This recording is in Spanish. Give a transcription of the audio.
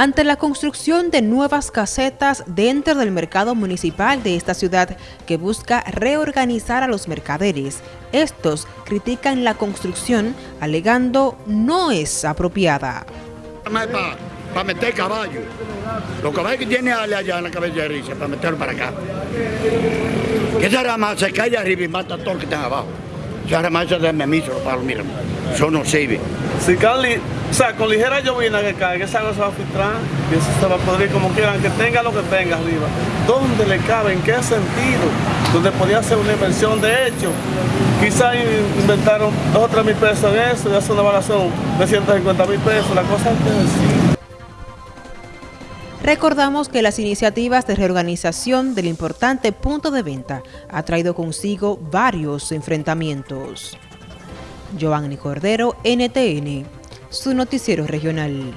ante la construcción de nuevas casetas dentro del mercado municipal de esta ciudad que busca reorganizar a los mercaderes. Estos critican la construcción alegando no es apropiada. Para meter caballo. Los caballos que tiene allá en la cabeza de risa, para meterlo para acá. Que esa rama se cae arriba y mata a todos los que están abajo. Esa rama esa de memiso, palos, mira, eso no sirve. Si cae, o sea, con ligera llovina que cae, esa agua se va a filtrar y eso se va a podrir como quieran, que tenga lo que tenga arriba. ¿Dónde le cabe? ¿En qué sentido? Donde podía ser una inversión de hecho. Quizás inventaron dos o tres mil pesos en eso y hace una evaluación de 150 mil pesos. La cosa es que decir. Recordamos que las iniciativas de reorganización del importante punto de venta ha traído consigo varios enfrentamientos. Giovanni Cordero, NTN, su noticiero regional.